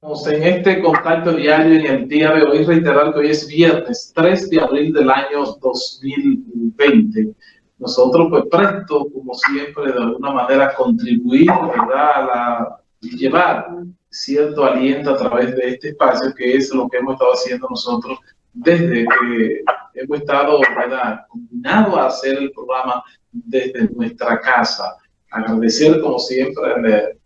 en este contacto diario en el día de hoy, reiterar que hoy es viernes 3 de abril del año 2020. Nosotros, pues, presto, como siempre, de alguna manera contribuir, ¿verdad?, a la, llevar cierto aliento a través de este espacio, que es lo que hemos estado haciendo nosotros desde que hemos estado, ¿verdad?, combinados a hacer el programa desde nuestra casa. Agradecer, como siempre,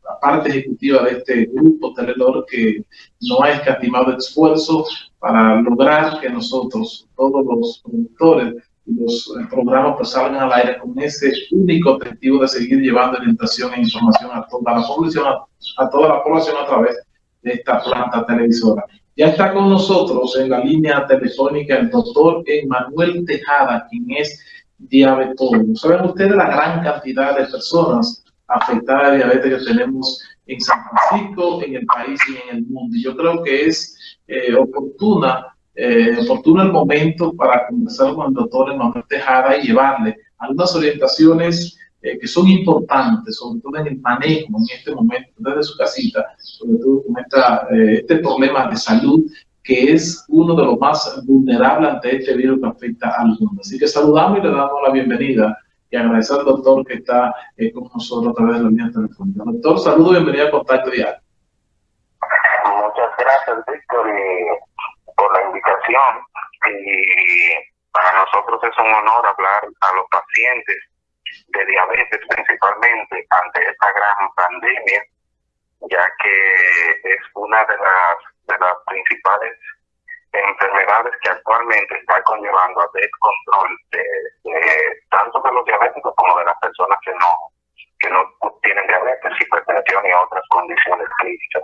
la parte ejecutiva de este grupo Teledor que no ha escatimado esfuerzo para lograr que nosotros, todos los productores los programas pues salgan al aire con ese único objetivo de seguir llevando orientación e información a toda la población, a, toda la población a través de esta planta televisora. Ya está con nosotros en la línea telefónica el doctor Emanuel Tejada, quien es diabetólogo. Saben ustedes la gran cantidad de personas afectada de diabetes que tenemos en San Francisco, en el país y en el mundo. Yo creo que es eh, oportuna, eh, oportuno el momento para conversar con el doctor Emanuel Tejada y llevarle algunas orientaciones eh, que son importantes, sobre todo en el manejo en este momento desde su casita, sobre todo con este problema de salud que es uno de los más vulnerables ante este virus que afecta al mundo. Así que saludamos y le damos la bienvenida y agradecer al doctor que está eh, con nosotros a través de la línea telefónica. Doctor, saludos y bienvenido a Contacto Diario. Muchas gracias, Víctor, por la invitación. Y para nosotros es un honor hablar a los pacientes de diabetes, principalmente ante esta gran pandemia, ya que es una de las, de las principales enfermedades que actualmente está conllevando a descontrol de, tanto de los diabéticos como de las personas que no que no tienen diabetes, hipertensión y otras condiciones clínicas.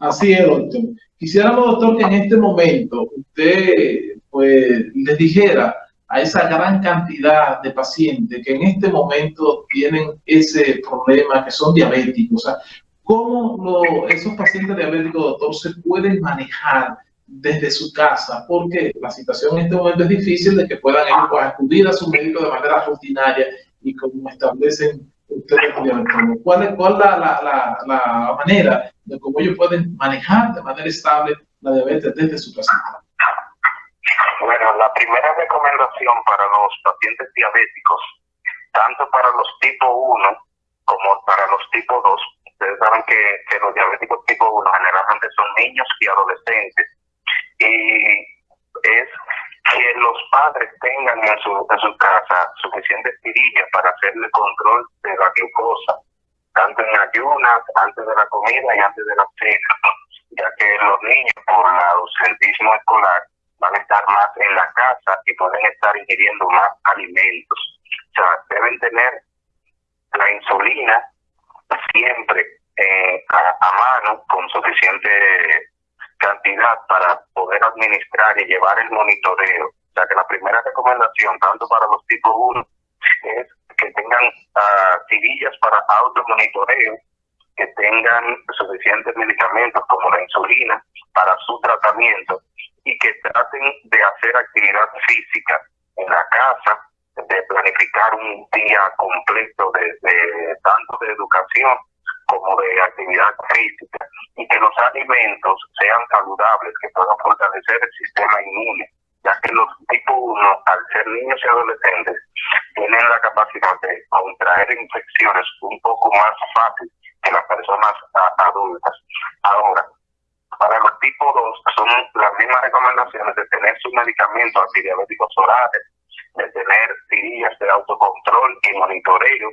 Así es, doctor. Quisiéramos, doctor, que en este momento usted pues les dijera a esa gran cantidad de pacientes que en este momento tienen ese problema, que son diabéticos, o sea, ¿cómo esos pacientes diabéticos, doctor, se pueden manejar desde su casa, porque la situación en este momento es difícil de que puedan pues, acudir a su médico de manera rutinaria y como establecen ustedes ¿Cuál es cuál la, la, la, manera de cómo ellos pueden manejar de manera estable la diabetes desde su casa? Bueno, la primera recomendación para los pacientes diabéticos, tanto para los tipo 1 como para los tipo 2, ustedes saben que, que los diabéticos tipo 1 generalmente son niños y adolescentes y es que los padres tengan en su, casa suficientes tirillas para hacerle control de la glucosa, tanto en ayunas, antes de la comida y antes de la cena, ya que los niños por el ausentismo escolar van a estar más en la casa y pueden estar ingiriendo más alimentos. O sea, deben tener la insulina siempre eh, a, a mano con suficiente cantidad para poder administrar y llevar el monitoreo. O sea que la primera recomendación, tanto para los tipos 1, es que tengan uh, tirillas para automonitoreo, que tengan suficientes medicamentos como la insulina para su tratamiento y que traten de hacer actividad física en la casa, de planificar un día completo de tanto de educación como de actividad física y que los alimentos sean saludables, que puedan fortalecer el sistema inmune, ya que los tipo 1, al ser niños y adolescentes, tienen la capacidad de contraer infecciones un poco más fácil que las personas adultas. Ahora, para los tipo 2 son las mismas recomendaciones de tener sus medicamentos antidiabéticos orales, de tener tirillas de autocontrol y monitoreo,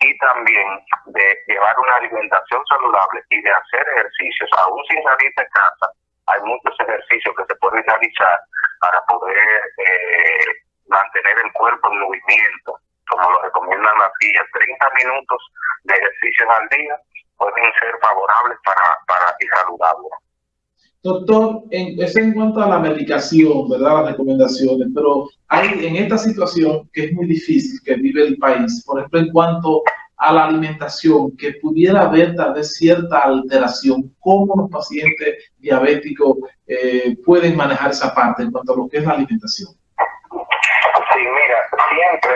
y también de llevar una alimentación saludable y de hacer ejercicios, aún sin salir de casa, hay muchos ejercicios que se pueden realizar para poder eh, mantener el cuerpo en movimiento, como lo recomiendan las guías. 30 minutos de ejercicios al día pueden ser favorables para, para y saludables. Doctor, en, es en cuanto a la medicación, ¿verdad? Las recomendaciones, pero hay en esta situación que es muy difícil que vive el país, por ejemplo, en cuanto a la alimentación, que pudiera haber tal vez cierta alteración, ¿cómo los pacientes diabéticos eh, pueden manejar esa parte en cuanto a lo que es la alimentación? Sí, mira, siempre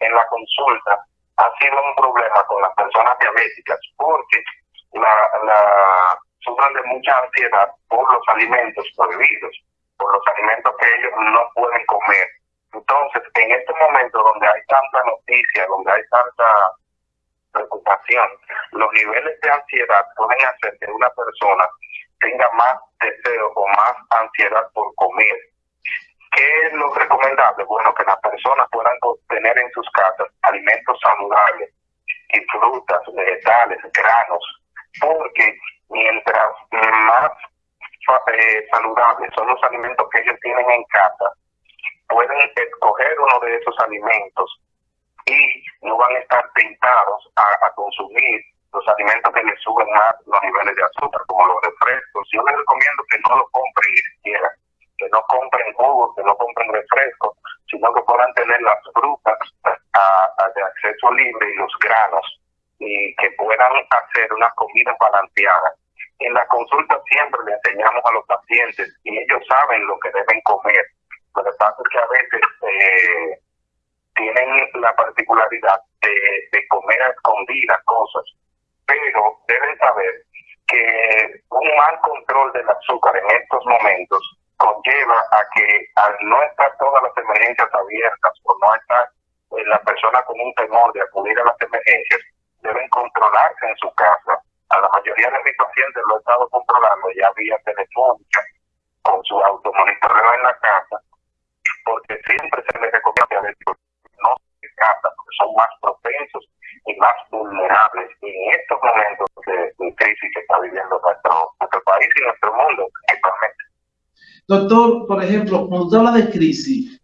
en, la consulta ha sido un problema con las personas diabéticas porque la, su sufren de mucha ansiedad por los alimentos prohibidos, por los alimentos que ellos no pueden comer. Entonces, en este momento donde hay tanta noticia, donde hay tanta preocupación, los niveles de ansiedad pueden hacer que una persona tenga más deseo o más ansiedad por comer. ¿Qué es lo recomendable? Bueno, que las personas puedan tener en sus casas alimentos saludables, y frutas, vegetales, granos, porque mientras más eh, saludables son los alimentos que ellos tienen en casa, pueden escoger uno de esos alimentos y no van a estar tentados a, consumir los alimentos que les suben más los niveles de azúcar, como los refrescos. Yo les recomiendo que no lo compren ni siquiera, que no compren jugos, que no compren refrescos, sino que puedan tener las frutas de acceso libre y los granos y que puedan hacer una comida balanceada. En la consulta siempre le enseñamos a los pacientes y ellos saben lo que deben comer. Lo que pasa que a veces eh, tienen la particularidad de, de comer a escondidas cosas, pero deben saber que un mal control del azúcar en estos momentos conlleva a que al no estar todas las emergencias abiertas o no estar eh, la persona con un temor de acudir a las emergencias, deben controlarse en su casa. A la mayoría de mis pacientes lo he estado controlando ya vía telefónica, con su automonitoreo en la casa, porque siempre se les recomienda que no se casa, porque son más propensos y más vulnerables en estos momentos de, crisis que está viviendo nuestro, nuestro país y nuestro mundo actualmente. Doctor, por ejemplo, cuando usted habla de crisis,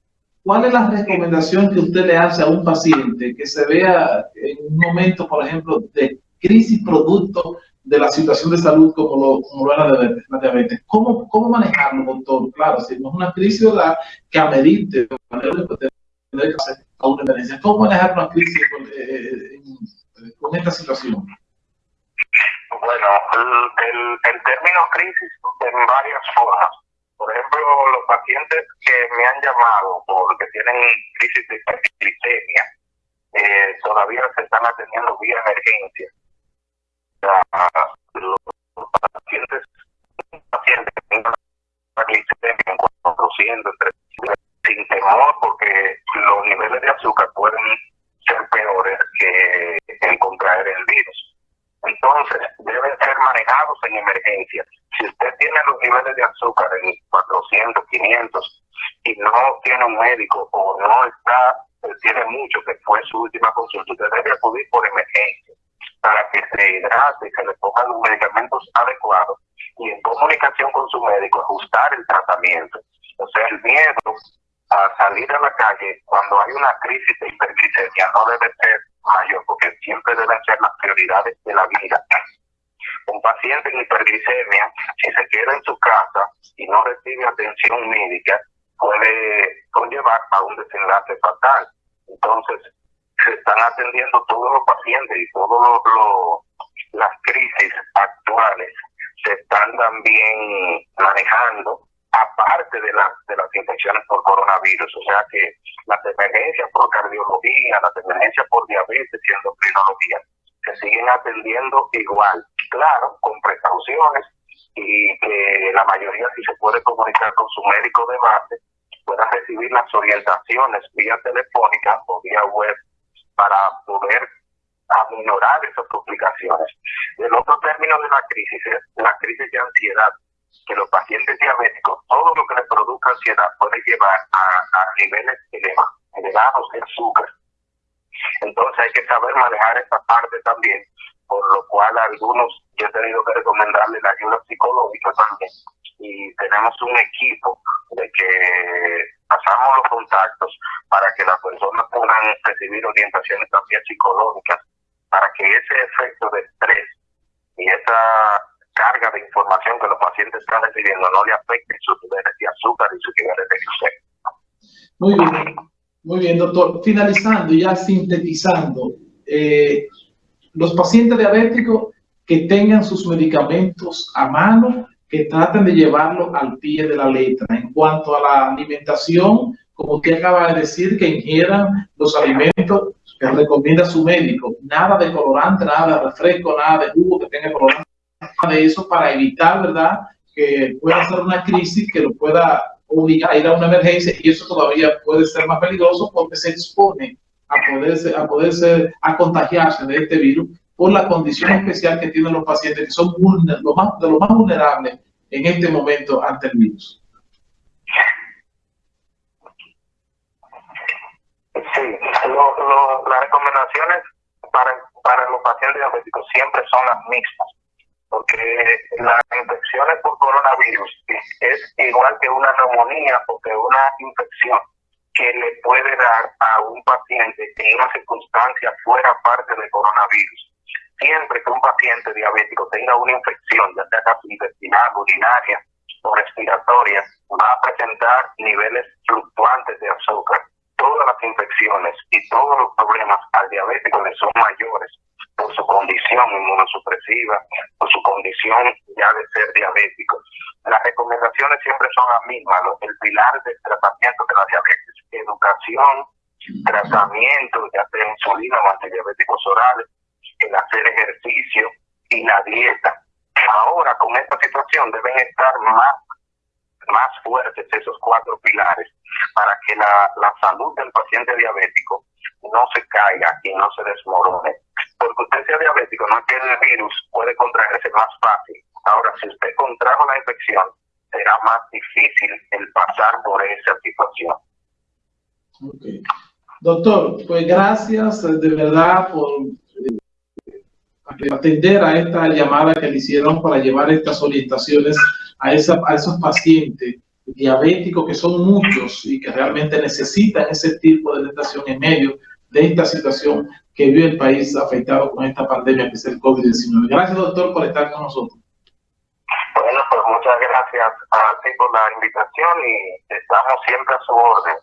¿cuál es la recomendación que usted le hace a un paciente que se vea en un momento, por ejemplo, de crisis producto de la situación de salud como lo, es la diabetes, ¿Cómo, ¿Cómo manejarlo, doctor? Claro, si no es una crisis amerite tener que hacer a una emergencia, ¿cómo manejar una crisis con, eh, con esta situación? Bueno, el término crisis en varias formas por ejemplo, los pacientes que me han llamado porque tienen crisis de hiperglicemia, eh, todavía se están atendiendo vía emergencia. los pacientes, pacientes que tienen glicemia produciendo entre sin temor porque los niveles de azúcar pueden ser peores que el contraer el virus. Entonces, deben ser manejados en emergencia. Si usted tiene los niveles de azúcar en 400, 500 y no tiene un médico o no está, eh, tiene mucho que fue su última consulta, usted debe acudir por emergencia para que se hidrate, que le pongan los medicamentos adecuados y en comunicación con su médico ajustar el tratamiento. O sea, el miedo a salir a la calle cuando hay una crisis de hiperglicemia no debe ser mayor, porque siempre deben ser las prioridades de la vida. Un paciente en hiperglicemia, si se queda en su casa y no recibe atención médica, puede conllevar a un desenlace fatal. Entonces, se están atendiendo todos los pacientes y todas las crisis actuales se están también manejando aparte de, de las infecciones por coronavirus. O sea que las emergencias por cardiología, las emergencias por diabetes y endocrinología siguen atendiendo igual, claro, con precauciones y que la mayoría si se puede comunicar con su médico de base pueda recibir las orientaciones vía telefónica o vía web para poder aminorar esas complicaciones. El otro término de la crisis es la crisis de ansiedad que los pacientes diabéticos, todo lo que les produzca ansiedad puede llevar a, niveles elevados de azúcar. Entonces hay que saber manejar esta parte también, por lo cual algunos yo he tenido que recomendarle la ayuda psicológica también. Y tenemos un equipo de que pasamos para que las personas puedan recibir orientaciones también psicológicas, para que ese efecto de estrés y esa carga de información que los pacientes están recibiendo no le afecte sus niveles de azúcar y sus niveles de glucemia. Muy bien, muy bien, doctor. Finalizando, ya sintetizando, eh, los pacientes diabéticos que tengan sus medicamentos a mano, que traten de llevarlo al pie de la letra. En cuanto a la alimentación, como usted acaba de decir, que ingieran los alimentos que recomienda su médico. Nada de colorante, nada de refresco, nada de jugo que tenga colorante de eso para evitar, ¿verdad?, que pueda ser una crisis que lo pueda obligar a ir a una emergencia y eso todavía puede ser más peligroso porque se expone a poderse, a poderse, a contagiarse de este virus por la condición especial que tienen los pacientes que son los más, de los más vulnerables en este momento ante el virus. Sí, las recomendaciones para, para los pacientes diabéticos siempre son las mismas, porque las infecciones por coronavirus es igual que una neumonía o que una infección que le puede dar a un paciente en una circunstancia fuera parte del coronavirus. Siempre que un paciente diabético tenga una infección, ya sea intestinal, urinaria o respiratoria, va a presentar niveles fluctuantes de azúcar todas las infecciones y todos los problemas al diabético le son mayores por su condición inmunosupresiva, por su condición ya de ser diabético. Las recomendaciones siempre son las mismas, el pilar del tratamiento de la diabetes, educación, tratamiento, ya sea insulina o antidiabéticos orales, hacer ejercicio y la dieta. Ahora con esta situación deben estar más más fuertes esos cuatro pilares para que la, la salud del paciente diabético no se caiga y no se desmorone. Porque usted sea diabético, no es el virus puede contraerse más fácil. Ahora, si usted contrajo la infección, será más difícil el pasar por esa situación. Okay. Doctor, pues gracias de verdad por atender a esta llamada que le hicieron para llevar estas orientaciones a, esa, a esos pacientes diabéticos que son muchos y que realmente necesitan ese tipo de orientación en medio de esta situación que vive el país afectado con esta pandemia que es el COVID-19. Gracias, doctor, por estar con nosotros. Bueno, pues muchas gracias a ti por la invitación y estamos siempre a su orden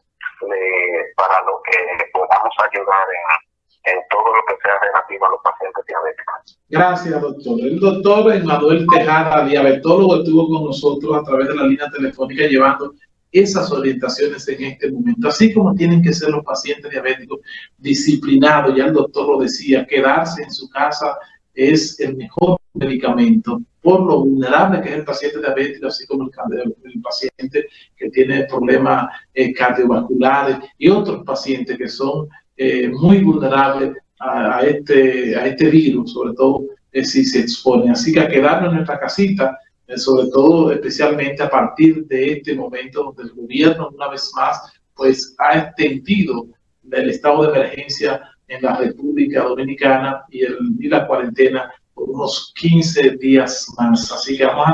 para lo que podamos ayudar en en todo lo que sea relativo a los pacientes diabéticos. Gracias, doctor. El doctor Emanuel Tejada, diabetólogo, estuvo con nosotros a través de la línea telefónica llevando esas orientaciones en este momento, así como tienen que ser los pacientes diabéticos disciplinados, ya el doctor lo decía, quedarse en su casa es el mejor medicamento por lo vulnerable que es el paciente diabético, así como el, paciente que tiene problemas eh, cardiovasculares y otros pacientes que son eh, muy vulnerable a, este, a este virus, sobre todo eh, si se expone. Así que a quedarnos en nuestra casita, eh, sobre todo especialmente a partir de este momento donde el gobierno una vez más pues ha extendido el estado de emergencia en la República Dominicana y, el, y la cuarentena por unos 15 días más. Así que vamos a